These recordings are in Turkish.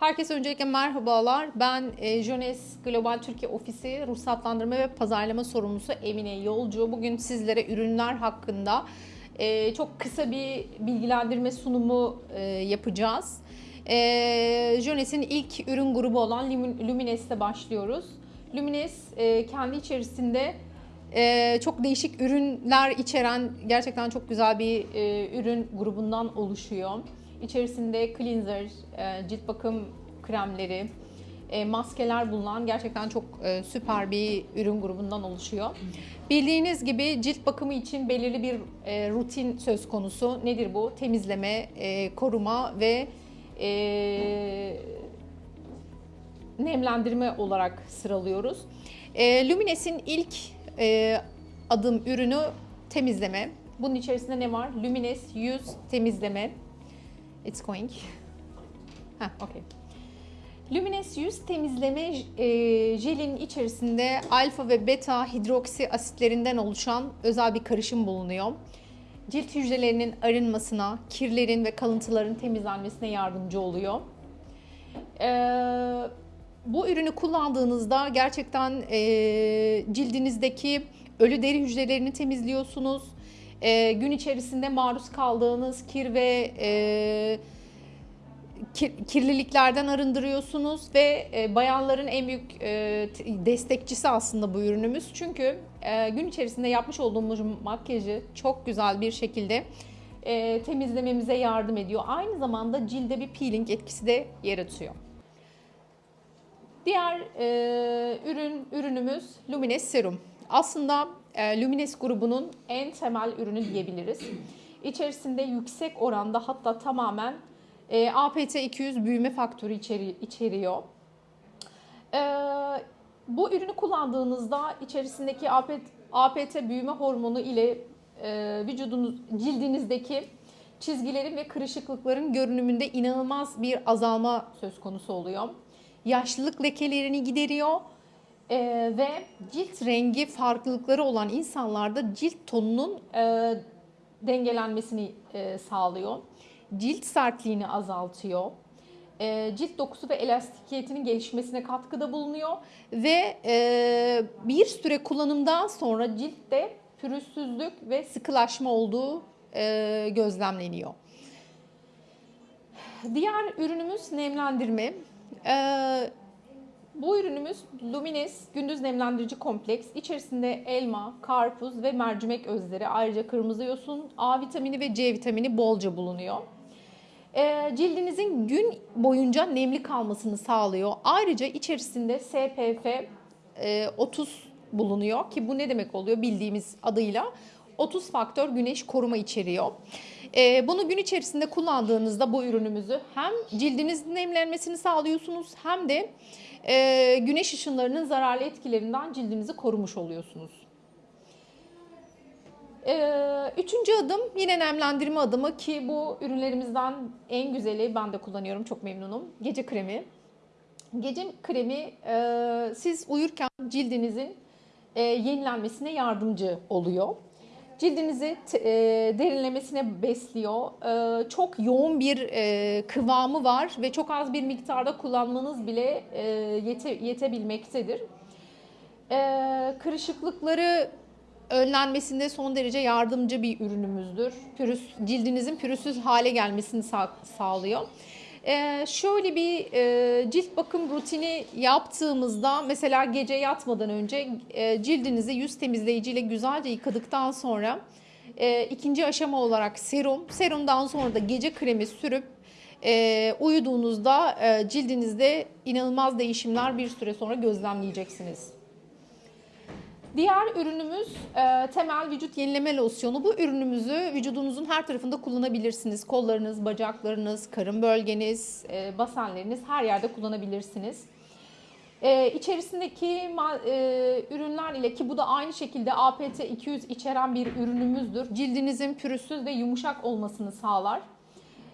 Herkese öncelikle merhabalar. Ben e, Jones Global Türkiye Ofisi Ruhsatlandırma ve Pazarlama Sorumlusu Emine Yolcu. Bugün sizlere ürünler hakkında e, çok kısa bir bilgilendirme sunumu e, yapacağız. Jones'in ilk ürün grubu olan Lumin- Lumines'te başlıyoruz. Lumines kendi içerisinde çok değişik ürünler içeren gerçekten çok güzel bir ürün grubundan oluşuyor. İçerisinde cleanser, e, cilt bakım kremleri, e, maskeler bulunan gerçekten çok e, süper bir ürün grubundan oluşuyor. Bildiğiniz gibi cilt bakımı için belirli bir rutin söz konusu. Nedir bu? Temizleme, koruma ve nemlendirme olarak sıralıyoruz. Lumines'in ilk adım ürünü temizleme. Bunun içerisinde ne var? Lumines yüz temizleme. It's going. Ha, okay. Lumines yüz temizleme e, jelin içerisinde alfa ve beta hidroksi asitlerinden oluşan özel bir karışım bulunuyor. Cilt hücrelerinin arınmasına, kirlerin ve kalıntıların temizlenmesine yardımcı oluyor. Ee, bu ürünü kullandığınızda gerçekten e, cildinizdeki ölü deri hücrelerini temizliyorsunuz. E, gün içerisinde maruz kaldığınız kir ve e, kir- kirliliklerden arındırıyorsunuz ve e, bayanların en büyük e, destekçisi aslında bu ürünümüz. Çünkü e, gün içerisinde yapmış olduğumuz makyajı çok güzel bir şekilde e, temizlememize yardım ediyor. Aynı zamanda cilde bir peeling etkisi de yaratıyor. Diğer e, ürün ürünümüz Lumines Serum. Aslında e, Lumines grubunun en temel ürünü diyebiliriz. İçerisinde yüksek oranda hatta tamamen e, APT200 büyüme faktörü içeri, içeriyor. E, bu ürünü kullandığınızda içerisindeki APT, APT büyüme hormonu ile vücudunuz cildinizdeki çizgilerin ve kırışıklıkların görünümünde inanılmaz bir azalma söz konusu oluyor. Yaşlılık lekelerini gideriyor e, ve cilt rengi farklılıkları olan insanlarda cilt tonunun e, dengelenmesini e, sağlıyor. Cilt sertliğini azaltıyor. E, cilt dokusu ve elastikiyetinin gelişmesine katkıda bulunuyor ve e, bir süre kullanımdan sonra ciltte pürüzsüzlük ve sıkılaşma olduğu e, gözlemleniyor. Diğer ürünümüz nemlendirme. Ee, bu ürünümüz Lumines gündüz nemlendirici kompleks. İçerisinde elma, karpuz ve mercimek özleri, ayrıca kırmızı yosun, A vitamini ve C vitamini bolca bulunuyor. Ee, cildinizin gün boyunca nemli kalmasını sağlıyor. Ayrıca içerisinde SPF e, 30 bulunuyor ki bu ne demek oluyor bildiğimiz adıyla 30 faktör güneş koruma içeriyor. Ee, bunu gün içerisinde kullandığınızda bu ürünümüzü hem cildinizin nemlenmesini sağlıyorsunuz hem de e, güneş ışınlarının zararlı etkilerinden cildinizi korumuş oluyorsunuz. Ee, üçüncü adım yine nemlendirme adımı ki bu ürünlerimizden en güzeli ben de kullanıyorum çok memnunum. Gece kremi. Gece kremi e, siz uyurken cildinizin e, yenilenmesine yardımcı oluyor. Cildinizi e, derinlemesine besliyor. E, çok yoğun bir e, kıvamı var ve çok az bir miktarda kullanmanız bile e, yete, yetebilmektedir. E, kırışıklıkları önlenmesinde son derece yardımcı bir ürünümüzdür. Pürüz, cildinizin pürüzsüz hale gelmesini sağ- sağlıyor. Ee, şöyle bir e, cilt bakım rutini yaptığımızda mesela gece yatmadan önce e, cildinizi yüz temizleyiciyle güzelce yıkadıktan sonra e, ikinci aşama olarak serum, serumdan sonra da gece kremi sürüp e, uyuduğunuzda cildinizde inanılmaz değişimler bir süre sonra gözlemleyeceksiniz. Diğer ürünümüz e, temel vücut yenileme losyonu. Bu ürünümüzü vücudunuzun her tarafında kullanabilirsiniz. Kollarınız, bacaklarınız, karın bölgeniz, e, basenleriniz her yerde kullanabilirsiniz. E, içerisindeki e, ürünler ile ki bu da aynı şekilde APT 200 içeren bir ürünümüzdür. Cildinizin pürüzsüz ve yumuşak olmasını sağlar.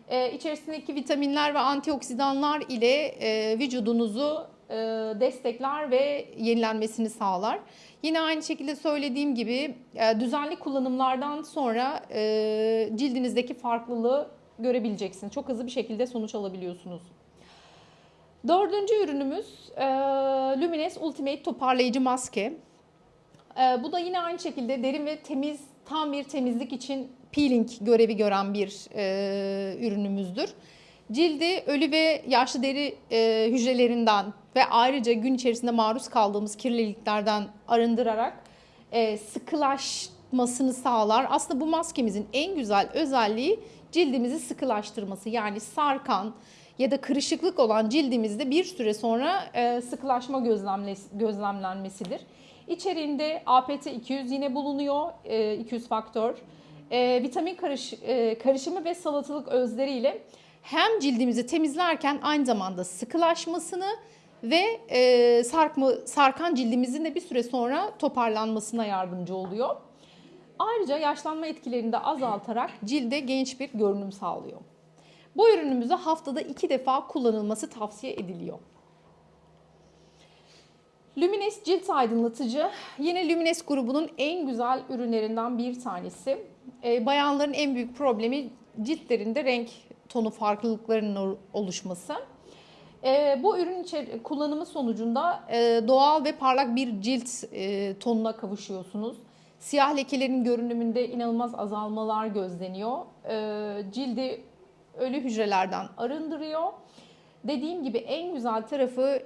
E, içerisindeki vitaminler ve antioksidanlar ile e, vücudunuzu destekler ve yenilenmesini sağlar. Yine aynı şekilde söylediğim gibi e, düzenli kullanımlardan sonra e, cildinizdeki farklılığı görebileceksiniz. Çok hızlı bir şekilde sonuç alabiliyorsunuz. Dördüncü ürünümüz e, Lumines Ultimate Toparlayıcı Maske. E, bu da yine aynı şekilde derin ve temiz, tam bir temizlik için peeling görevi gören bir e, ürünümüzdür. Cildi ölü ve yaşlı deri e, hücrelerinden ve ayrıca gün içerisinde maruz kaldığımız kirliliklerden arındırarak e, sıkılaşmasını sağlar. Aslında bu maskemizin en güzel özelliği cildimizi sıkılaştırması. Yani sarkan ya da kırışıklık olan cildimizde bir süre sonra e, sıkılaşma gözlemlenmesidir. İçeriğinde APT 200 yine bulunuyor, e, 200 faktör. E, vitamin karış, e, karışımı ve salatalık özleriyle hem cildimizi temizlerken aynı zamanda sıkılaşmasını ve e, sarkma, sarkan cildimizin de bir süre sonra toparlanmasına yardımcı oluyor. Ayrıca yaşlanma etkilerini de azaltarak cilde genç bir görünüm sağlıyor. Bu ürünümüzü haftada iki defa kullanılması tavsiye ediliyor. Lumines cilt aydınlatıcı yine Lumines grubunun en güzel ürünlerinden bir tanesi. Ee, bayanların en büyük problemi ciltlerinde renk tonu farklılıklarının oluşması. Ee, bu ürün kullanımı sonucunda e, doğal ve parlak bir cilt e, tonuna kavuşuyorsunuz. Siyah lekelerin görünümünde inanılmaz azalmalar gözleniyor. Cildi ölü hücrelerden arındırıyor. Dediğim gibi en güzel tarafı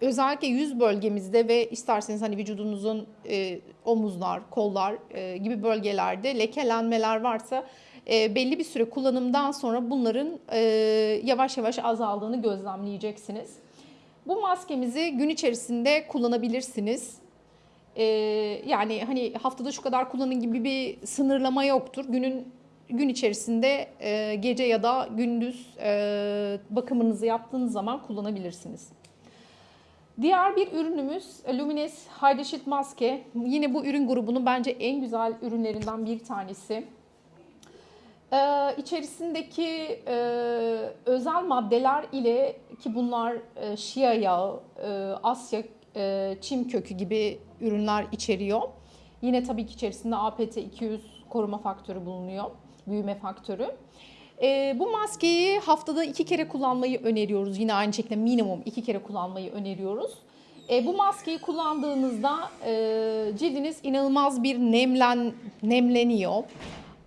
özellikle yüz bölgemizde ve isterseniz hani vücudunuzun e, omuzlar, kollar e, gibi bölgelerde lekelenmeler varsa e, belli bir süre kullanımdan sonra bunların e, yavaş yavaş azaldığını gözlemleyeceksiniz. Bu maskemizi gün içerisinde kullanabilirsiniz. E, yani hani haftada şu kadar kullanın gibi bir sınırlama yoktur. Günün gün içerisinde gece ya da gündüz bakımınızı yaptığınız zaman kullanabilirsiniz. Diğer bir ürünümüz Lumines Sheet Maske. Yine bu ürün grubunun bence en güzel ürünlerinden bir tanesi. Ee, içerisindeki e, özel maddeler ile ki bunlar e, şia yağı, e, Asya e, çim kökü gibi ürünler içeriyor. Yine tabii ki içerisinde APT 200 koruma faktörü bulunuyor, büyüme faktörü. E, bu maskeyi haftada iki kere kullanmayı öneriyoruz. Yine aynı şekilde minimum iki kere kullanmayı öneriyoruz. E, bu maskeyi kullandığınızda e, cildiniz inanılmaz bir nemlen nemleniyor.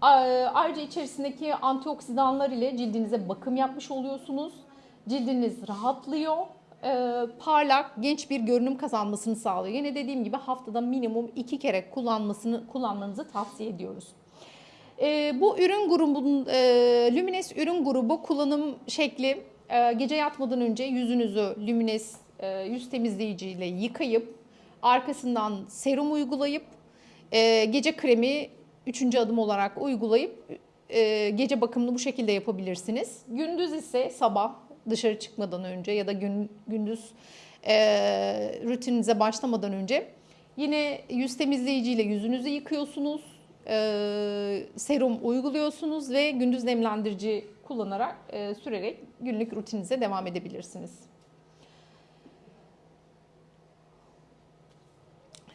Ayrıca içerisindeki antioksidanlar ile cildinize bakım yapmış oluyorsunuz. Cildiniz rahatlıyor. e, parlak, genç bir görünüm kazanmasını sağlıyor. Yine dediğim gibi haftada minimum iki kere kullanmasını kullanmanızı tavsiye ediyoruz. E, bu ürün grubunun e, Lumines ürün grubu kullanım şekli gece yatmadan önce yüzünüzü Lumines yüz temizleyici ile yıkayıp arkasından serum uygulayıp gece kremi üçüncü adım olarak uygulayıp e, gece bakımını bu şekilde yapabilirsiniz. Gündüz ise sabah dışarı çıkmadan önce ya da gün, gündüz e, rutininize başlamadan önce yine yüz temizleyiciyle yüzünüzü yıkıyorsunuz. E, serum uyguluyorsunuz ve gündüz nemlendirici kullanarak e, sürerek günlük rutininize devam edebilirsiniz.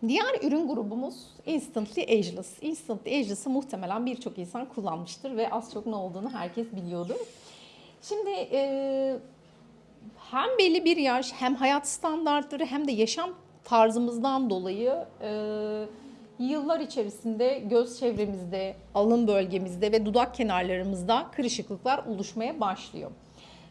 Diğer ürün grubumuz Instantly Ageless. Instantly Ageless'ı muhtemelen birçok insan kullanmıştır ve az çok ne olduğunu herkes biliyordur. Şimdi e, hem belli bir yaş hem hayat standartları hem de yaşam tarzımızdan dolayı e, yıllar içerisinde göz çevremizde, alın bölgemizde ve dudak kenarlarımızda kırışıklıklar oluşmaya başlıyor.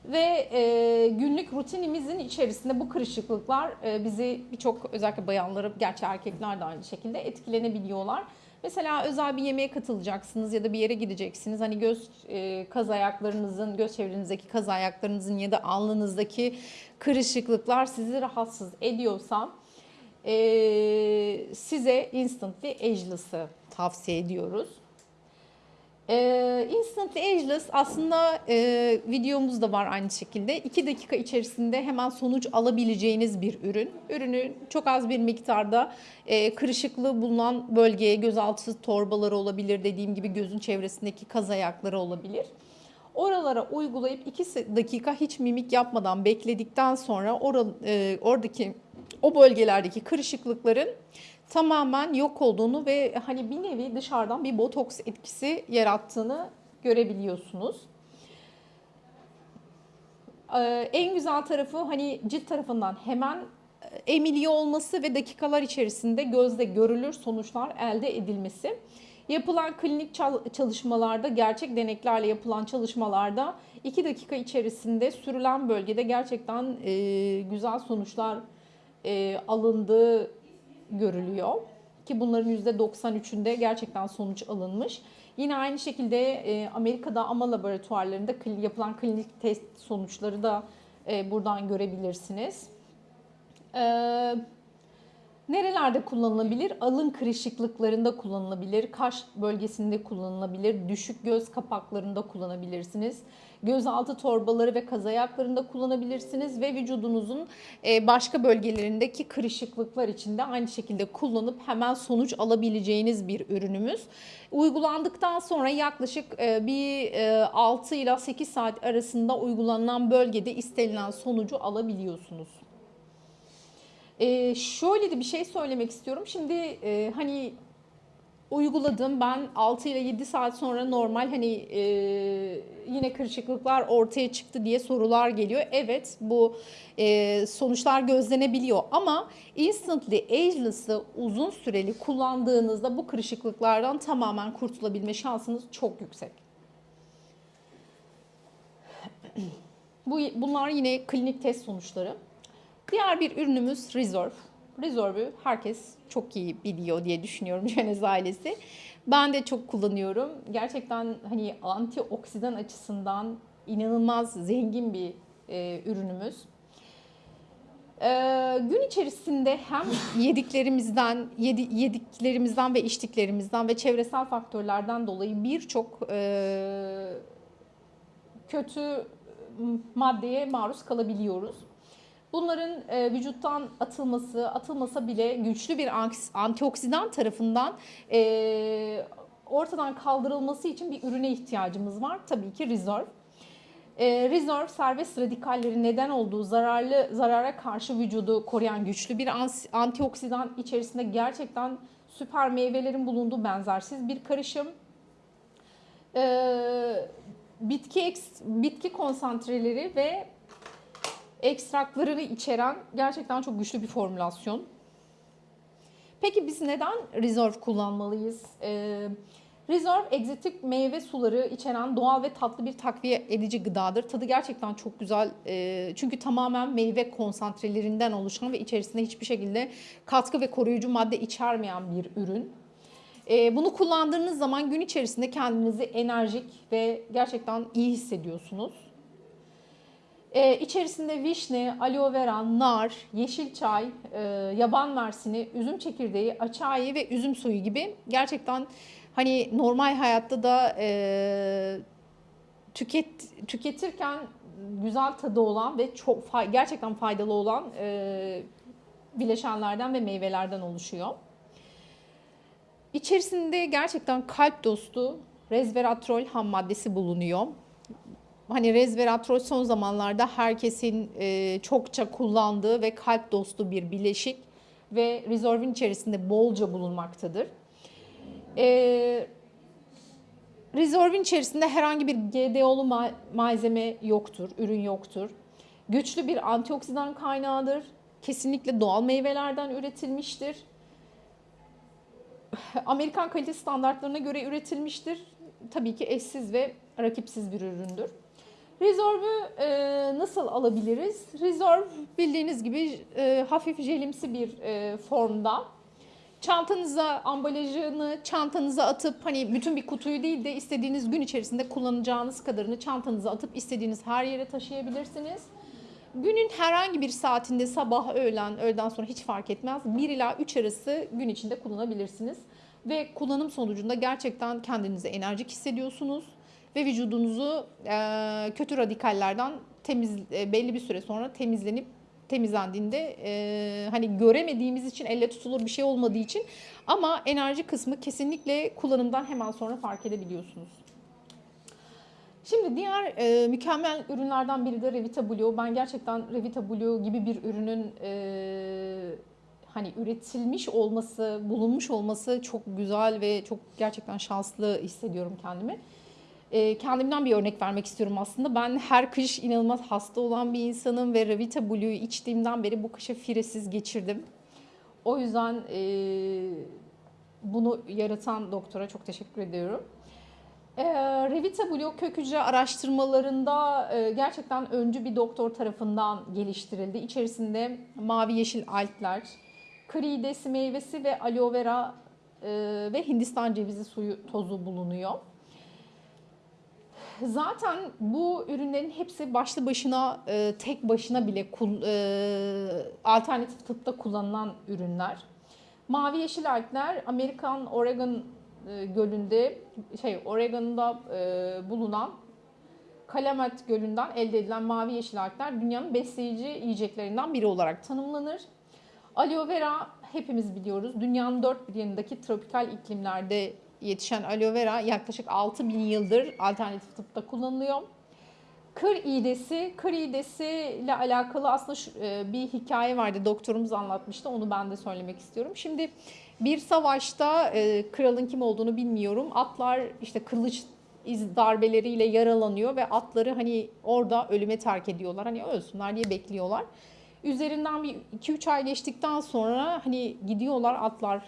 Ve e, günlük rutinimizin içerisinde bu kırışıklıklar e, bizi birçok özellikle bayanları, gerçi erkekler de aynı şekilde etkilenebiliyorlar. Mesela özel bir yemeğe katılacaksınız ya da bir yere gideceksiniz. Hani göz e, kaz ayaklarınızın, göz çevrenizdeki kaz ayaklarınızın ya da alnınızdaki kırışıklıklar sizi rahatsız ediyorsa e, size Instantly Ageless'ı tavsiye ediyoruz. Ee, Instantly Ageless aslında e, videomuz da var aynı şekilde. 2 dakika içerisinde hemen sonuç alabileceğiniz bir ürün. Ürünü çok az bir miktarda e, kırışıklığı bulunan bölgeye gözaltı torbaları olabilir. Dediğim gibi gözün çevresindeki kaz ayakları olabilir. Oralara uygulayıp 2 dakika hiç mimik yapmadan bekledikten sonra oral, e, oradaki o bölgelerdeki kırışıklıkların tamamen yok olduğunu ve hani bir nevi dışarıdan bir botoks etkisi yarattığını görebiliyorsunuz. Ee, en güzel tarafı hani cilt tarafından hemen e, emiliyor olması ve dakikalar içerisinde gözle görülür sonuçlar elde edilmesi. Yapılan klinik çal- çalışmalarda, gerçek deneklerle yapılan çalışmalarda 2 dakika içerisinde sürülen bölgede gerçekten e, güzel sonuçlar e, alındığı görülüyor. Ki bunların %93'ünde gerçekten sonuç alınmış. Yine aynı şekilde e, Amerika'da AMA laboratuvarlarında yapılan klinik test sonuçları da e, buradan görebilirsiniz. Ee, nerelerde kullanılabilir? Alın kırışıklıklarında kullanılabilir, kaş bölgesinde kullanılabilir, düşük göz kapaklarında kullanabilirsiniz. Gözaltı torbaları ve kaz ayaklarında kullanabilirsiniz ve vücudunuzun e, başka bölgelerindeki kırışıklıklar için de aynı şekilde kullanıp hemen sonuç alabileceğiniz bir ürünümüz. Uygulandıktan sonra yaklaşık e, bir e, 6 ila 8 saat arasında uygulanan bölgede istenilen sonucu alabiliyorsunuz. Ee, şöyle de bir şey söylemek istiyorum. Şimdi e, hani uyguladım ben 6 ile 7 saat sonra normal hani e, yine kırışıklıklar ortaya çıktı diye sorular geliyor. Evet bu e, sonuçlar gözlenebiliyor ama instantly ageless'ı uzun süreli kullandığınızda bu kırışıklıklardan tamamen kurtulabilme şansınız çok yüksek. Bu, bunlar yine klinik test sonuçları. Diğer bir ürünümüz Reserve. Reserve'ü herkes çok iyi biliyor diye düşünüyorum Cenez ailesi. Ben de çok kullanıyorum. Gerçekten hani antioksidan açısından inanılmaz zengin bir e, ürünümüz. Ee, gün içerisinde hem yediklerimizden, yedi, yediklerimizden ve içtiklerimizden ve çevresel faktörlerden dolayı birçok e, kötü maddeye maruz kalabiliyoruz. Bunların e, vücuttan atılması, atılmasa bile güçlü bir antioksidan tarafından e, ortadan kaldırılması için bir ürüne ihtiyacımız var. Tabii ki Reserve. E, Reserve serbest radikalleri neden olduğu zararlı zarara karşı vücudu koruyan güçlü bir antioksidan içerisinde gerçekten süper meyvelerin bulunduğu benzersiz bir karışım. E, bitki bitki konsantreleri ve ekstraklarını içeren gerçekten çok güçlü bir formülasyon. Peki biz neden Reserve kullanmalıyız? Ee, Reserve egzotik meyve suları içeren doğal ve tatlı bir takviye edici gıdadır. Tadı gerçekten çok güzel. Ee, çünkü tamamen meyve konsantrelerinden oluşan ve içerisinde hiçbir şekilde katkı ve koruyucu madde içermeyen bir ürün. Ee, bunu kullandığınız zaman gün içerisinde kendinizi enerjik ve gerçekten iyi hissediyorsunuz. Ee, içerisinde vişne, aloe vera, nar, yeşil çay, e, yaban mersini, üzüm çekirdeği, açayı ve üzüm suyu gibi gerçekten hani normal hayatta da e, tüket tüketirken güzel tadı olan ve çok fa- gerçekten faydalı olan e, bileşenlerden ve meyvelerden oluşuyor. İçerisinde gerçekten kalp dostu resveratrol ham maddesi bulunuyor hani resveratrol son zamanlarda herkesin e, çokça kullandığı ve kalp dostu bir bileşik ve Reserve'in içerisinde bolca bulunmaktadır. E, Reserve'in içerisinde herhangi bir GDO'lu ma- malzeme yoktur, ürün yoktur. Güçlü bir antioksidan kaynağıdır. Kesinlikle doğal meyvelerden üretilmiştir. Amerikan kalite standartlarına göre üretilmiştir. Tabii ki eşsiz ve rakipsiz bir üründür. Reserve'ü e, nasıl alabiliriz? Reserve bildiğiniz gibi e, hafif jelimsi bir e, formda. Çantanıza ambalajını çantanıza atıp hani bütün bir kutuyu değil de istediğiniz gün içerisinde kullanacağınız kadarını çantanıza atıp istediğiniz her yere taşıyabilirsiniz. Günün herhangi bir saatinde sabah, öğlen, öğleden sonra hiç fark etmez. 1 ila 3 arası gün içinde kullanabilirsiniz. Ve kullanım sonucunda gerçekten kendinizi enerjik hissediyorsunuz ve vücudunuzu e, kötü radikallerden temiz e, belli bir süre sonra temizlenip temizlendiğinde e, hani göremediğimiz için elle tutulur bir şey olmadığı için ama enerji kısmı kesinlikle kullanımdan hemen sonra fark edebiliyorsunuz. Şimdi diğer e, mükemmel ürünlerden biri de Revita Blue. Ben gerçekten Revita Blue gibi bir ürünün e, hani üretilmiş olması, bulunmuş olması çok güzel ve çok gerçekten şanslı hissediyorum kendimi. E, kendimden bir örnek vermek istiyorum aslında. Ben her kış inanılmaz hasta olan bir insanım ve Revita Blue'yu içtiğimden beri bu kışı firesiz geçirdim. O yüzden e, bunu yaratan doktora çok teşekkür ediyorum. E, Revita Blue kök hücre araştırmalarında e, gerçekten öncü bir doktor tarafından geliştirildi. İçerisinde mavi yeşil algler, kridesi meyvesi ve aloe vera e, ve Hindistan cevizi suyu tozu bulunuyor. Zaten bu ürünlerin hepsi başlı başına e, tek başına bile kul, e, alternatif tıpta kullanılan ürünler. Mavi yeşil algler Amerikan Oregon e, gölünde şey Oregon'da e, bulunan Kalamet Gölü'nden elde edilen mavi yeşil algler dünyanın besleyici yiyeceklerinden biri olarak tanımlanır. Aloe vera hepimiz biliyoruz. Dünyanın dört bir yanındaki tropikal iklimlerde yetişen aloe vera yaklaşık 6000 yıldır alternatif tıpta kullanılıyor. Kır iğdesi, kır iğdesi ile alakalı aslında şu, e, bir hikaye vardı. Doktorumuz anlatmıştı. Onu ben de söylemek istiyorum. Şimdi bir savaşta e, kralın kim olduğunu bilmiyorum. Atlar işte kılıç iz darbeleriyle yaralanıyor ve atları hani orada ölüme terk ediyorlar. Hani ölsünler diye bekliyorlar. Üzerinden bir 2-3 ay geçtikten sonra hani gidiyorlar atlar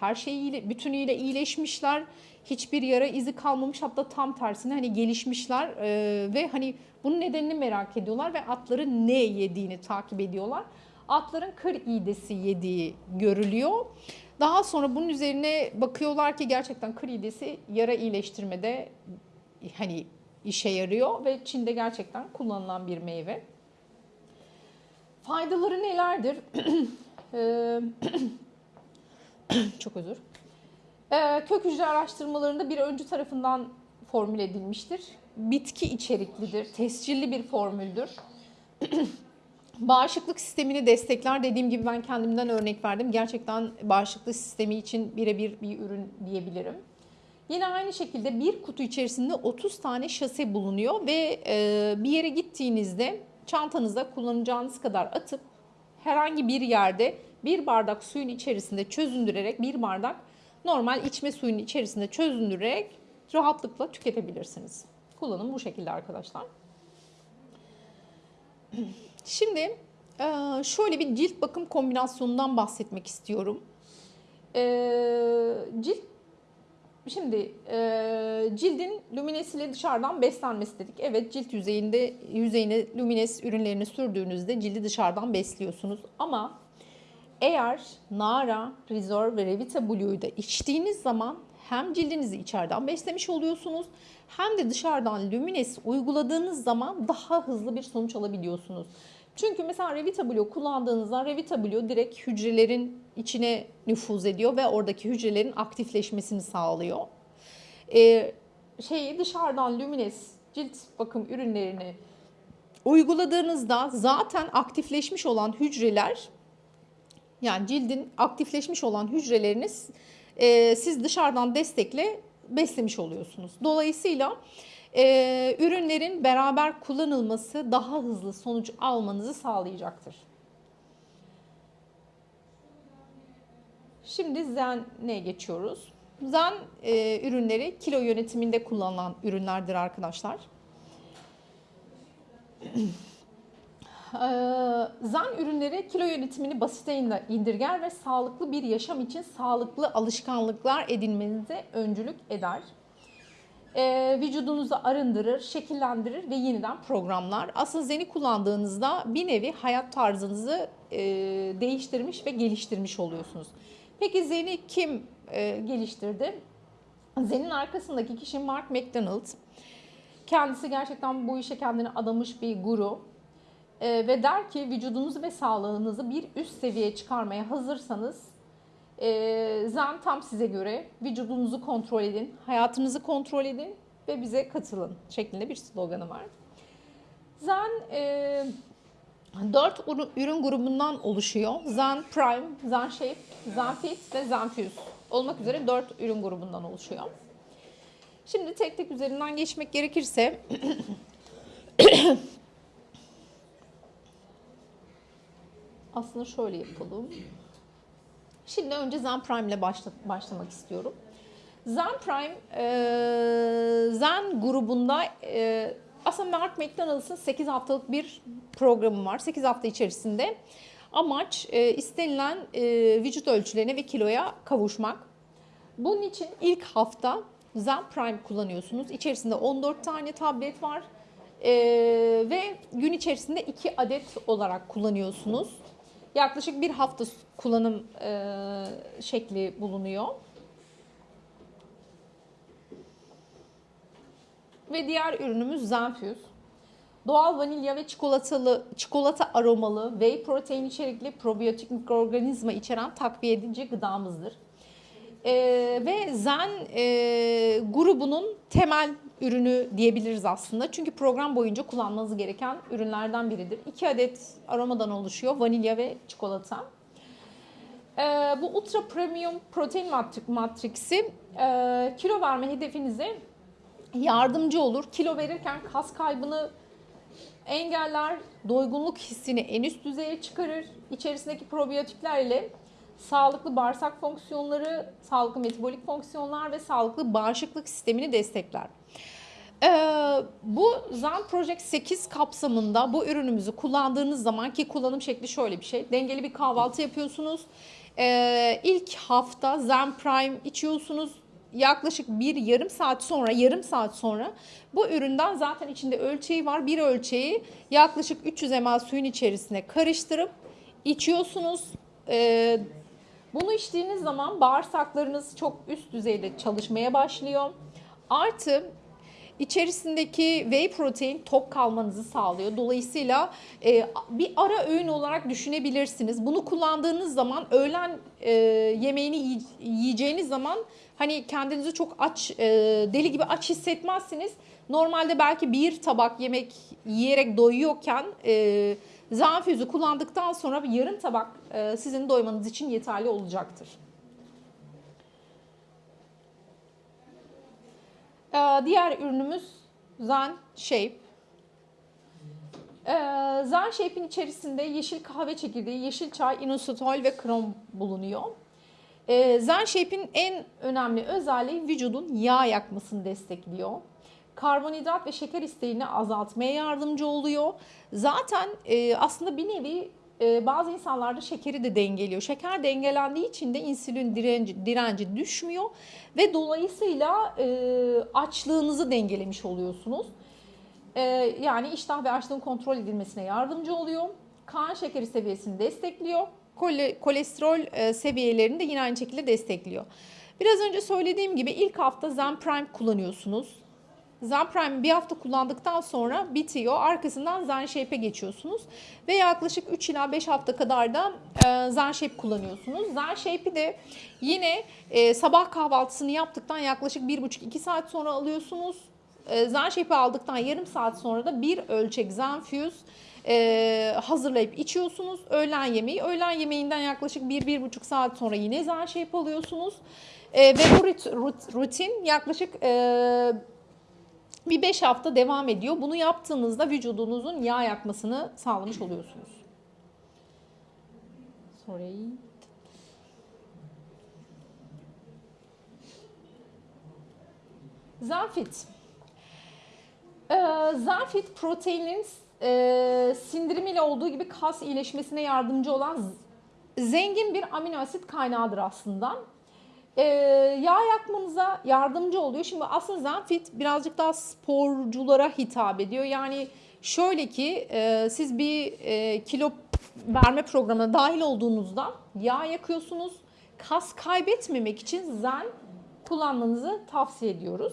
her şeyiyle bütünüyle iyileşmişler. Hiçbir yara izi kalmamış hatta tam tersine hani gelişmişler ee, ve hani bunun nedenini merak ediyorlar ve atların ne yediğini takip ediyorlar. Atların kır iğdesi yediği görülüyor. Daha sonra bunun üzerine bakıyorlar ki gerçekten kır iğdesi yara iyileştirmede hani işe yarıyor ve Çin'de gerçekten kullanılan bir meyve. Faydaları nelerdir? Çok özür. Ee, kök hücre araştırmalarında bir öncü tarafından formüle edilmiştir. Bitki içeriklidir, tescilli bir formüldür. Bağışıklık sistemini destekler. Dediğim gibi ben kendimden örnek verdim. Gerçekten bağışıklık sistemi için birebir bir ürün diyebilirim. Yine aynı şekilde bir kutu içerisinde 30 tane şase bulunuyor ve e, bir yere gittiğinizde çantanıza kullanacağınız kadar atıp herhangi bir yerde bir bardak suyun içerisinde çözündürerek bir bardak normal içme suyunun içerisinde çözündürerek rahatlıkla tüketebilirsiniz. Kullanım bu şekilde arkadaşlar. Şimdi e, şöyle bir cilt bakım kombinasyonundan bahsetmek istiyorum. E, cilt Şimdi e, cildin luminesiyle dışarıdan beslenmesi dedik. Evet cilt yüzeyinde yüzeyine lumines ürünlerini sürdüğünüzde cildi dışarıdan besliyorsunuz. Ama eğer Nara, Rizor ve Revita Blue'yu da içtiğiniz zaman hem cildinizi içeriden beslemiş oluyorsunuz hem de dışarıdan Lumines uyguladığınız zaman daha hızlı bir sonuç alabiliyorsunuz. Çünkü mesela Revita Blue kullandığınızda Revita Blue direkt hücrelerin içine nüfuz ediyor ve oradaki hücrelerin aktifleşmesini sağlıyor. Ee, şeyi dışarıdan Lumines cilt bakım ürünlerini uyguladığınızda zaten aktifleşmiş olan hücreler yani cildin aktifleşmiş olan hücreleriniz e, siz dışarıdan destekle beslemiş oluyorsunuz. Dolayısıyla e, ürünlerin beraber kullanılması daha hızlı sonuç almanızı sağlayacaktır. Şimdi Zen'e geçiyoruz. Zen e, ürünleri kilo yönetiminde kullanılan ürünlerdir arkadaşlar. Zen ürünleri kilo yönetimini basite indirger ve sağlıklı bir yaşam için sağlıklı alışkanlıklar edinmenize öncülük eder. Vücudunuzu arındırır, şekillendirir ve yeniden programlar. Aslında Zen'i kullandığınızda bir nevi hayat tarzınızı değiştirmiş ve geliştirmiş oluyorsunuz. Peki Zen'i kim geliştirdi? Zen'in arkasındaki kişi Mark McDonald. Kendisi gerçekten bu işe kendini adamış bir guru. E, ve der ki vücudunuzu ve sağlığınızı bir üst seviyeye çıkarmaya hazırsanız e, Zen tam size göre vücudunuzu kontrol edin, hayatınızı kontrol edin ve bize katılın şeklinde bir sloganı var. Zen e, 4 ürün grubundan oluşuyor. Zen Prime, Zen Shape, Zen Fit ve Zen Fuse olmak üzere 4 ürün grubundan oluşuyor. Şimdi tek tek üzerinden geçmek gerekirse aslında şöyle yapalım. Şimdi önce Zen Prime ile başla, başlamak istiyorum. Zen Prime, e, Zen grubunda e, aslında Mark McDonald's'ın 8 haftalık bir programı var. 8 hafta içerisinde amaç e, istenilen e, vücut ölçülerine ve kiloya kavuşmak. Bunun için ilk hafta Zen Prime kullanıyorsunuz. İçerisinde 14 tane tablet var. E, ve gün içerisinde 2 adet olarak kullanıyorsunuz. Yaklaşık bir hafta kullanım e, şekli bulunuyor. Ve diğer ürünümüz Zenfuse. Doğal vanilya ve çikolatalı, çikolata aromalı, whey protein içerikli probiyotik mikroorganizma içeren takviye edici gıdamızdır. Ee, ve Zen e, grubunun temel ürünü diyebiliriz aslında. Çünkü program boyunca kullanmanız gereken ürünlerden biridir. İki adet aromadan oluşuyor. Vanilya ve çikolata. Ee, bu ultra premium protein matri- matriksi e, kilo verme hedefinize yardımcı olur. Kilo verirken kas kaybını engeller, doygunluk hissini en üst düzeye çıkarır. İçerisindeki probiyotikler ile sağlıklı bağırsak fonksiyonları, sağlıklı metabolik fonksiyonlar ve sağlıklı bağışıklık sistemini destekler. Ee, bu Zen Project 8 kapsamında bu ürünümüzü kullandığınız zaman ki kullanım şekli şöyle bir şey. Dengeli bir kahvaltı yapıyorsunuz. Ee, ilk hafta Zen Prime içiyorsunuz. Yaklaşık bir yarım saat sonra, yarım saat sonra bu üründen zaten içinde ölçeği var. Bir ölçeği yaklaşık 300 ml suyun içerisine karıştırıp içiyorsunuz. Ee, bunu içtiğiniz zaman bağırsaklarınız çok üst düzeyde çalışmaya başlıyor. Artı içerisindeki whey protein tok kalmanızı sağlıyor. Dolayısıyla e, bir ara öğün olarak düşünebilirsiniz. Bunu kullandığınız zaman öğlen e, yemeğini yiy- yiyeceğiniz zaman hani kendinizi çok aç, e, deli gibi aç hissetmezsiniz. Normalde belki bir tabak yemek yiyerek doyuyorken e, Zenfüzü kullandıktan sonra yarım tabak e, sizin doymanız için yeterli olacaktır. Ee, diğer ürünümüz Zen Shape. Ee, Zen Shape'in içerisinde yeşil kahve çekirdeği, yeşil çay, inositol ve krom bulunuyor. Ee, Zen Shape'in en önemli özelliği vücudun yağ yakmasını destekliyor. Karbonhidrat ve şeker isteğini azaltmaya yardımcı oluyor. Zaten e, aslında bir nevi e, bazı insanlarda şekeri de dengeliyor. Şeker dengelendiği için de insülin direnci, direnci düşmüyor ve dolayısıyla e, açlığınızı dengelemiş oluyorsunuz. E, yani iştah ve açlığın kontrol edilmesine yardımcı oluyor. Kan şekeri seviyesini destekliyor. Kole, kolesterol e, seviyelerini de yine aynı şekilde destekliyor. Biraz önce söylediğim gibi ilk hafta Zen Prime kullanıyorsunuz. Zen Prime bir hafta kullandıktan sonra bitiyor. Arkasından Zen Shape'e geçiyorsunuz. Ve yaklaşık 3 ila 5 hafta kadar da e, Zen Shape kullanıyorsunuz. Zen Shape'i de yine e, sabah kahvaltısını yaptıktan yaklaşık 1,5-2 saat sonra alıyorsunuz. E, Zen Shape'i aldıktan yarım saat sonra da bir ölçek Zenfuse e, hazırlayıp içiyorsunuz. Öğlen yemeği. Öğlen yemeğinden yaklaşık 1-1,5 saat sonra yine Zen Shape alıyorsunuz. Ve bu rutin yaklaşık... E, bir 5 hafta devam ediyor. Bunu yaptığınızda vücudunuzun yağ yakmasını sağlamış oluyorsunuz. Sorry. Zenfit. Ee, Zenfit proteinin e, sindirimiyle olduğu gibi kas iyileşmesine yardımcı olan zengin bir amino asit kaynağıdır aslında. Ee, yağ yakmanıza yardımcı oluyor. Şimdi aslında Zenfit birazcık daha sporculara hitap ediyor. Yani şöyle ki e, siz bir e, kilo verme programına dahil olduğunuzda yağ yakıyorsunuz. Kas kaybetmemek için Zen kullanmanızı tavsiye ediyoruz.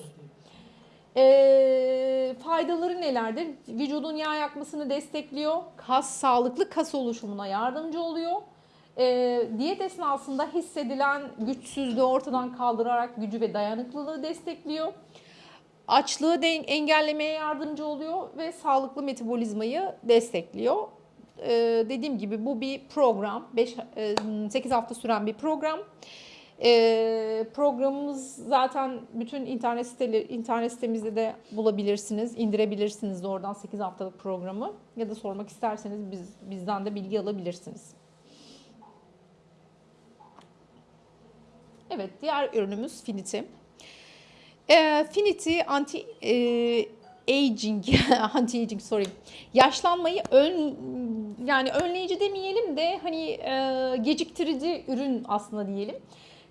E, faydaları nelerdir? Vücudun yağ yakmasını destekliyor. Kas sağlıklı kas oluşumuna yardımcı oluyor. E, diyet esnasında hissedilen güçsüzlüğü ortadan kaldırarak gücü ve dayanıklılığı destekliyor. Açlığı de engellemeye yardımcı oluyor ve sağlıklı metabolizmayı destekliyor. E, dediğim gibi bu bir program. 5 8 hafta süren bir program. E, programımız zaten bütün internet siteleri internet sitemizde de bulabilirsiniz, indirebilirsiniz de oradan 8 haftalık programı ya da sormak isterseniz biz bizden de bilgi alabilirsiniz. Evet, diğer ürünümüz Finity. E, Finity anti e, aging, anti aging sorry. Yaşlanmayı ön yani önleyici demeyelim de hani e, geciktirici ürün aslında diyelim.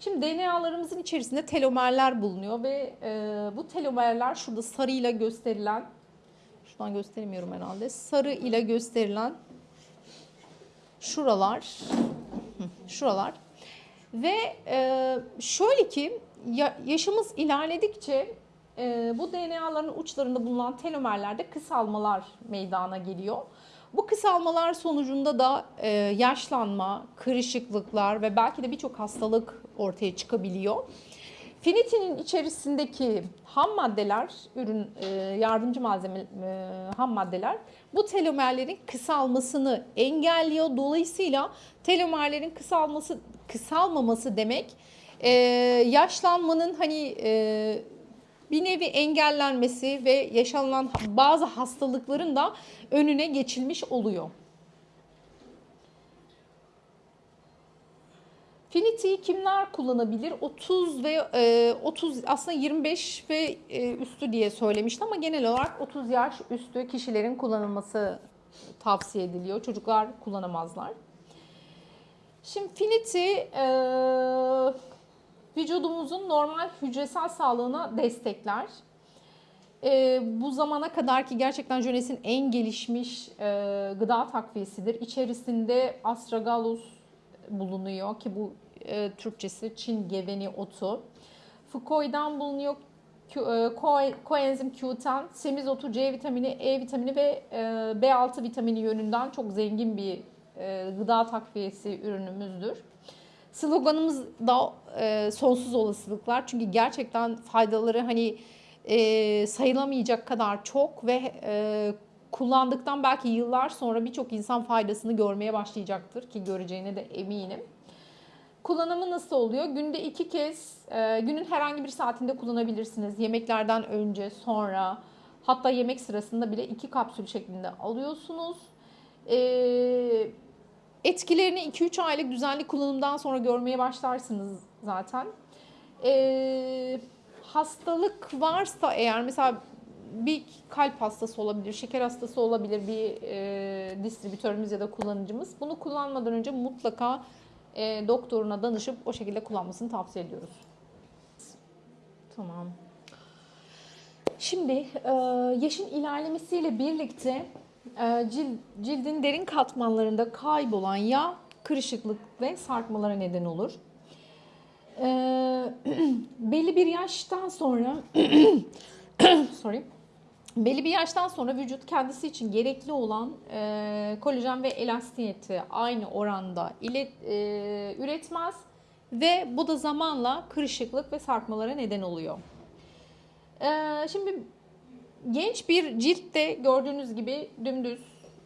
Şimdi DNA'larımızın içerisinde telomerler bulunuyor ve e, bu telomerler şurada sarıyla gösterilen şuradan gösteremiyorum herhalde. Sarı ile gösterilen şuralar şuralar ve e, şöyle ki ya, yaşımız ilerledikçe e, bu DNA'ların uçlarında bulunan telomerlerde kısalmalar meydana geliyor. Bu kısalmalar sonucunda da e, yaşlanma, kırışıklıklar ve belki de birçok hastalık ortaya çıkabiliyor. Finitinin içerisindeki ham maddeler, ürün e, yardımcı malzeme e, ham maddeler bu telomerlerin kısalmasını engelliyor. Dolayısıyla telomerlerin kısalması kısalmaması demek e, yaşlanmanın hani bir nevi engellenmesi ve yaşanılan bazı hastalıkların da önüne geçilmiş oluyor. Finity'yi kimler kullanabilir? 30 ve e, 30 aslında 25 ve e, üstü diye söylemişti ama genel olarak 30 yaş üstü kişilerin kullanılması tavsiye ediliyor. Çocuklar kullanamazlar. Şimdi Finity e, vücudumuzun normal hücresel sağlığına destekler. E, bu zamana kadar ki gerçekten Jönes'in en gelişmiş e, gıda takviyesidir. İçerisinde astragalus bulunuyor ki bu e, Türkçesi Çin geveni otu. Fukoi'dan bulunuyor e, ko- koenzim Q10, semizotu, C vitamini, E vitamini ve e, B6 vitamini yönünden çok zengin bir e, gıda takviyesi ürünümüzdür. Sloganımız da sonsuz olasılıklar çünkü gerçekten faydaları hani sayılamayacak kadar çok ve kullandıktan belki yıllar sonra birçok insan faydasını görmeye başlayacaktır ki göreceğine de eminim. Kullanımı nasıl oluyor? Günde iki kez, e, günün herhangi bir saatinde kullanabilirsiniz. Yemeklerden önce, sonra, hatta yemek sırasında bile iki kapsül şeklinde alıyorsunuz. E, etkilerini 2-3 aylık düzenli kullanımdan sonra görmeye başlarsınız zaten. E, hastalık varsa eğer mesela bir kalp hastası olabilir, şeker hastası olabilir bir e, distribütörümüz ya da kullanıcımız. Bunu kullanmadan önce mutlaka e, doktoruna danışıp o şekilde kullanmasını tavsiye ediyoruz. Tamam. Şimdi e, yaşın ilerlemesiyle birlikte e, cil, cildin derin katmanlarında kaybolan yağ, kırışıklık ve sarkmalara neden olur. E, belli bir yaştan sonra sorry belli bir yaştan sonra vücut kendisi için gerekli olan e, kolajen ve elastiyeti aynı oranda ile, e, üretmez ve bu da zamanla kırışıklık ve sarkmalara neden oluyor. E, şimdi genç bir ciltte gördüğünüz gibi dümdüz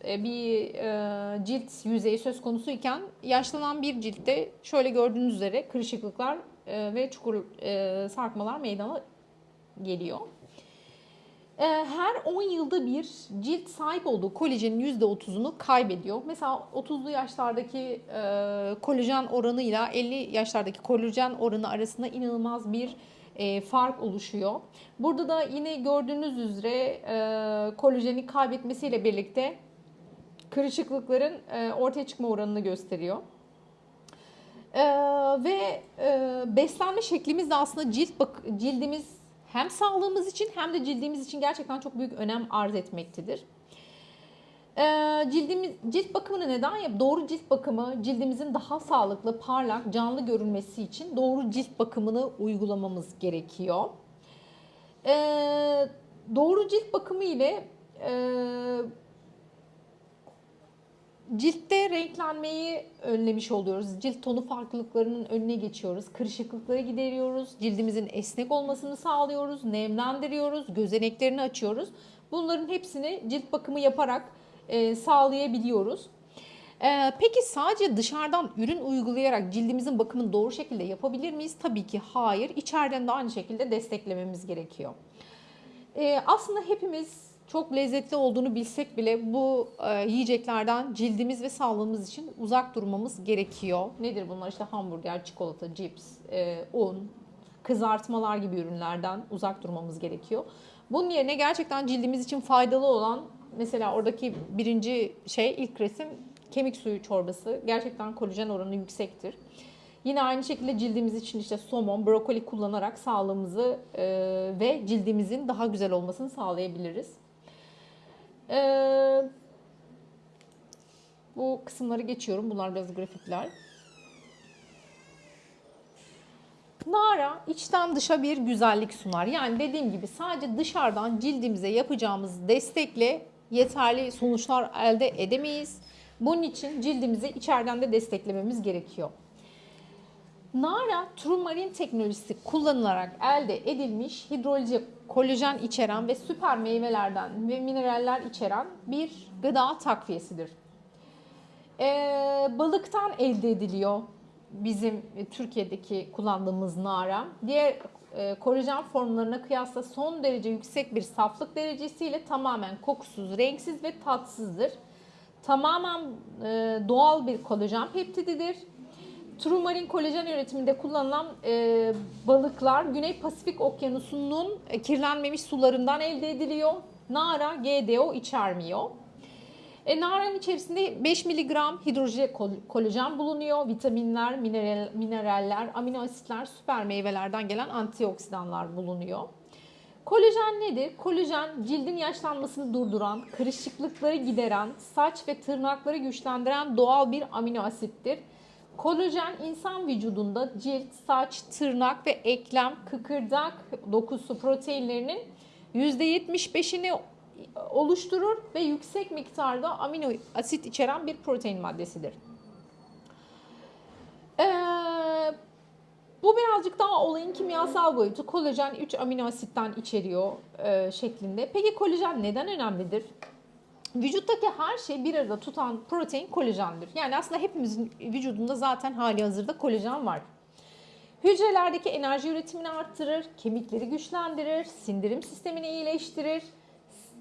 e, bir e, cilt yüzeyi söz konusu iken yaşlanan bir ciltte şöyle gördüğünüz üzere kırışıklıklar e, ve çukur e, sarkmalar meydana geliyor. Ee, her 10 yılda bir cilt sahip olduğu kolajenin %30'unu kaybediyor. Mesela 30'lu yaşlardaki e, kolajen oranıyla 50 yaşlardaki kolajen oranı arasında inanılmaz bir e, fark oluşuyor. Burada da yine gördüğünüz üzere e, kolajeni kaybetmesiyle birlikte kırışıklıkların ortaya çıkma oranını gösteriyor. E, ve e, beslenme şeklimiz de aslında cilt bak cildimiz hem sağlığımız için hem de cildimiz için gerçekten çok büyük önem arz etmektedir. Ee, cildimiz, cilt bakımını neden yap? Doğru cilt bakımı cildimizin daha sağlıklı, parlak, canlı görünmesi için doğru cilt bakımını uygulamamız gerekiyor. Ee, doğru cilt bakımı ile e, Ciltte renklenmeyi önlemiş oluyoruz. Cilt tonu farklılıklarının önüne geçiyoruz. Kırışıklıkları gideriyoruz. Cildimizin esnek olmasını sağlıyoruz. Nemlendiriyoruz. Gözeneklerini açıyoruz. Bunların hepsini cilt bakımı yaparak e, sağlayabiliyoruz. E, peki sadece dışarıdan ürün uygulayarak cildimizin bakımını doğru şekilde yapabilir miyiz? Tabii ki hayır. İçeriden de aynı şekilde desteklememiz gerekiyor. E, aslında hepimiz çok lezzetli olduğunu bilsek bile bu e, yiyeceklerden cildimiz ve sağlığımız için uzak durmamız gerekiyor. Nedir bunlar? İşte hamburger, çikolata, cips, e, un, kızartmalar gibi ürünlerden uzak durmamız gerekiyor. Bunun yerine gerçekten cildimiz için faydalı olan mesela oradaki birinci şey ilk resim kemik suyu çorbası. Gerçekten kolajen oranı yüksektir. Yine aynı şekilde cildimiz için işte somon, brokoli kullanarak sağlığımızı e, ve cildimizin daha güzel olmasını sağlayabiliriz. E, bu kısımları geçiyorum. Bunlar biraz grafikler. Nara içten dışa bir güzellik sunar. Yani dediğim gibi sadece dışarıdan cildimize yapacağımız destekle yeterli sonuçlar elde edemeyiz. Bunun için cildimizi içeriden de desteklememiz gerekiyor. Nara turmarin teknolojisi kullanılarak elde edilmiş hidrolize kolajen içeren ve süper meyvelerden ve mineraller içeren bir gıda takviyesidir. Ee, balıktan elde ediliyor bizim Türkiye'deki kullandığımız nara. Diğer e, kolajen formlarına kıyasla son derece yüksek bir saflık derecesiyle tamamen kokusuz, renksiz ve tatsızdır. Tamamen e, doğal bir kolajen peptididir. Trumarin kolajen üretiminde kullanılan e, balıklar Güney Pasifik Okyanusu'nun e, kirlenmemiş sularından elde ediliyor. Nara GDO içermiyor. E, naranın içerisinde 5 mg hidrojen kolajen bulunuyor. Vitaminler, mineral, mineraller, amino asitler, süper meyvelerden gelen antioksidanlar bulunuyor. Kolajen nedir? Kolajen cildin yaşlanmasını durduran, kırışıklıkları gideren, saç ve tırnakları güçlendiren doğal bir amino asittir. Kolajen insan vücudunda cilt, saç, tırnak ve eklem, kıkırdak dokusu proteinlerinin %75'ini oluşturur ve yüksek miktarda amino asit içeren bir protein maddesidir. Ee, bu birazcık daha olayın kimyasal boyutu. Kolajen 3 amino asitten içeriyor e, şeklinde. Peki kolajen neden önemlidir? Vücuttaki her şeyi bir arada tutan protein kolajendir. Yani aslında hepimizin vücudunda zaten hali hazırda kolajen var. Hücrelerdeki enerji üretimini arttırır, kemikleri güçlendirir, sindirim sistemini iyileştirir,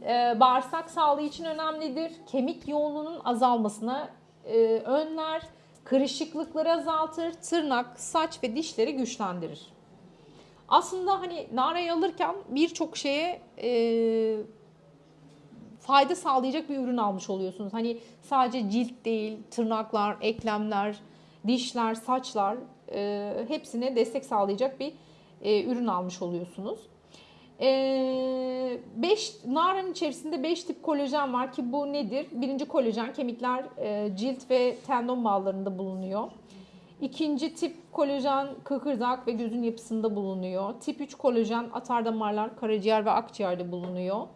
e, bağırsak sağlığı için önemlidir. Kemik yoğunluğunun azalmasına e, önler, kırışıklıkları azaltır, tırnak, saç ve dişleri güçlendirir. Aslında hani narayı alırken birçok şeye e, fayda sağlayacak bir ürün almış oluyorsunuz. Hani sadece cilt değil, tırnaklar, eklemler, dişler, saçlar e, hepsine destek sağlayacak bir e, ürün almış oluyorsunuz. 5 e, naranın içerisinde 5 tip kolajen var ki bu nedir? Birinci kolajen kemikler, e, cilt ve tendon bağlarında bulunuyor. İkinci tip kolajen kıkırdak ve gözün yapısında bulunuyor. Tip 3 kolajen atar damarlar, karaciğer ve akciğerde bulunuyor.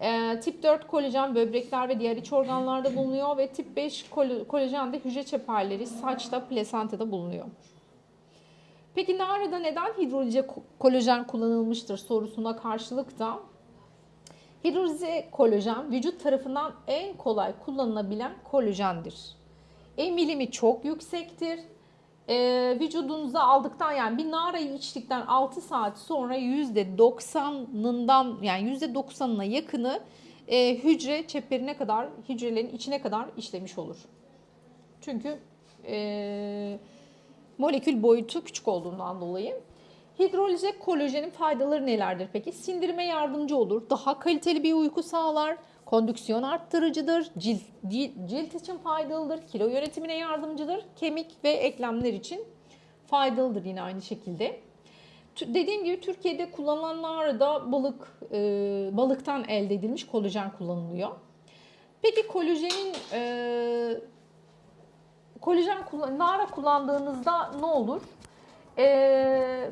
E, tip 4 kolajen böbrekler ve diğer iç organlarda bulunuyor ve tip 5 kolajen de hücre çeperleri, saçta, plasentada bulunuyor. Peki narada neden hidrolize kolajen kullanılmıştır sorusuna karşılık da hidrolize kolajen vücut tarafından en kolay kullanılabilen kolajendir. Emilimi çok yüksektir. Ee, vücudunuza aldıktan yani bir narayı içtikten 6 saat sonra %90'ından yani %90'ına yakını e, hücre çeperine kadar hücrelerin içine kadar işlemiş olur. Çünkü e, molekül boyutu küçük olduğundan dolayı. Hidrolize kolajenin faydaları nelerdir peki? Sindirime yardımcı olur, daha kaliteli bir uyku sağlar, kondüksiyon arttırıcıdır, cilt, cilt için faydalıdır, kilo yönetimine yardımcıdır, kemik ve eklemler için faydalıdır yine aynı şekilde. Dediğim gibi Türkiye'de kullanılanlar da balık e, balıktan elde edilmiş kolajen kullanılıyor. Peki kolajenin e, kolajen nara kullandığınızda ne olur? Ee,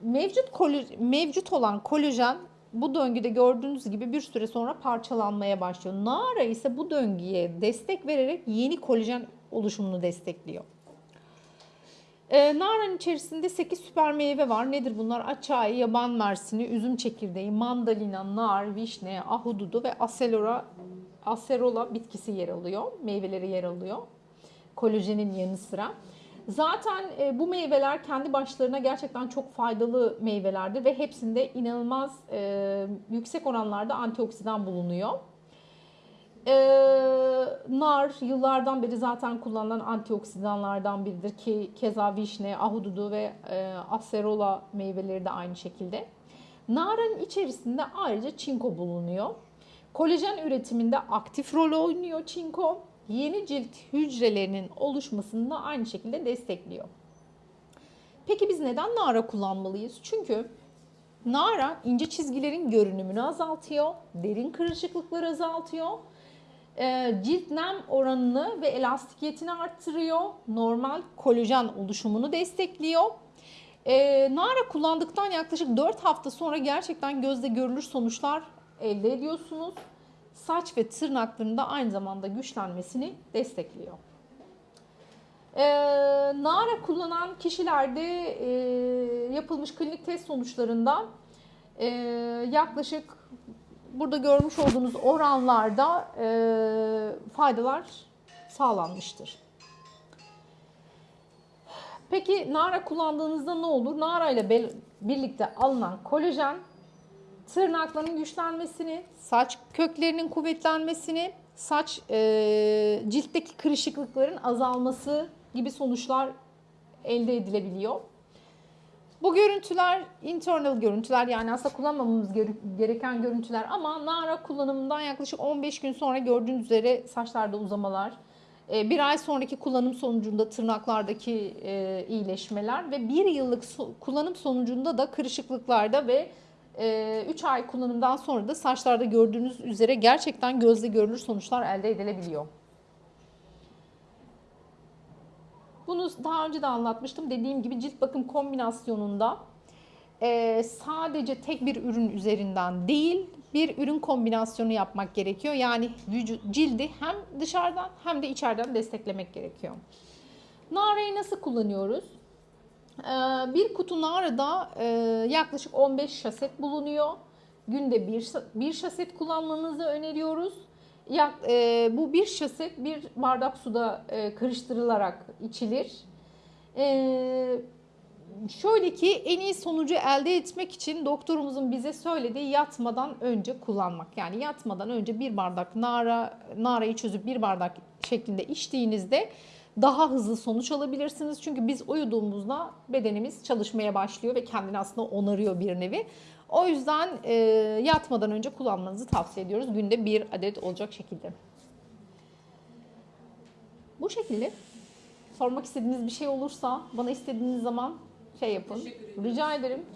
mevcut mevcut olan kolajen bu döngüde gördüğünüz gibi bir süre sonra parçalanmaya başlıyor. Nara ise bu döngüye destek vererek yeni kolajen oluşumunu destekliyor. Ee, naranın içerisinde 8 süper meyve var. Nedir bunlar? Açay, yaban mersini, üzüm çekirdeği, mandalina, nar, vişne, ahududu ve aselora, acerola bitkisi yer alıyor. Meyveleri yer alıyor kolajenin yanı sıra. Zaten e, bu meyveler kendi başlarına gerçekten çok faydalı meyvelerdir ve hepsinde inanılmaz e, yüksek oranlarda antioksidan bulunuyor. Ee, nar yıllardan beri zaten kullanılan antioksidanlardan biridir ki keza vişne, ahududu ve e, acerola meyveleri de aynı şekilde. Narın içerisinde ayrıca çinko bulunuyor. Kolajen üretiminde aktif rol oynuyor çinko. Yeni cilt hücrelerinin oluşmasını da aynı şekilde destekliyor. Peki biz neden nara kullanmalıyız? Çünkü nara ince çizgilerin görünümünü azaltıyor, derin kırışıklıkları azaltıyor, e, cilt nem oranını ve elastikiyetini arttırıyor, normal kolajen oluşumunu destekliyor. E, nara kullandıktan yaklaşık 4 hafta sonra gerçekten gözle görülür sonuçlar elde ediyorsunuz. Saç ve tırnakların da aynı zamanda güçlenmesini destekliyor. Ee, Nara kullanan kişilerde e, yapılmış klinik test sonuçlarında e, yaklaşık burada görmüş olduğunuz oranlarda e, faydalar sağlanmıştır. Peki Nara kullandığınızda ne olur? Nara ile birlikte alınan kolajen tırnakların güçlenmesini, saç köklerinin kuvvetlenmesini, saç e, ciltteki kırışıklıkların azalması gibi sonuçlar elde edilebiliyor. Bu görüntüler internal görüntüler yani aslında kullanmamamız gere- gereken görüntüler ama Nara kullanımından yaklaşık 15 gün sonra gördüğünüz üzere saçlarda uzamalar, e, bir ay sonraki kullanım sonucunda tırnaklardaki e, iyileşmeler ve bir yıllık kullanım sonucunda da kırışıklıklarda ve 3 ay kullanımdan sonra da saçlarda gördüğünüz üzere gerçekten gözle görülür sonuçlar elde edilebiliyor. Bunu daha önce de anlatmıştım. Dediğim gibi cilt bakım kombinasyonunda e, sadece tek bir ürün üzerinden değil bir ürün kombinasyonu yapmak gerekiyor. Yani vücut, cildi hem dışarıdan hem de içeriden desteklemek gerekiyor. Nareyi nasıl kullanıyoruz? Ee, Bir kutu narada e, yaklaşık 15 şaset bulunuyor. Günde bir, bir şaset kullanmanızı öneriyoruz. Yak, e, bu bir şaset bir bardak suda e, karıştırılarak içilir. E, şöyle ki en iyi sonucu elde etmek için doktorumuzun bize söylediği yatmadan önce kullanmak. Yani yatmadan önce bir bardak nara narayı çözüp bir bardak şeklinde içtiğinizde daha hızlı sonuç alabilirsiniz. Çünkü biz uyuduğumuzda bedenimiz çalışmaya başlıyor ve kendini aslında onarıyor bir nevi. O yüzden e, yatmadan önce kullanmanızı tavsiye ediyoruz. Günde bir adet olacak şekilde. Bu şekilde sormak istediğiniz bir şey olursa bana istediğiniz zaman şey yapın. Rica ederim.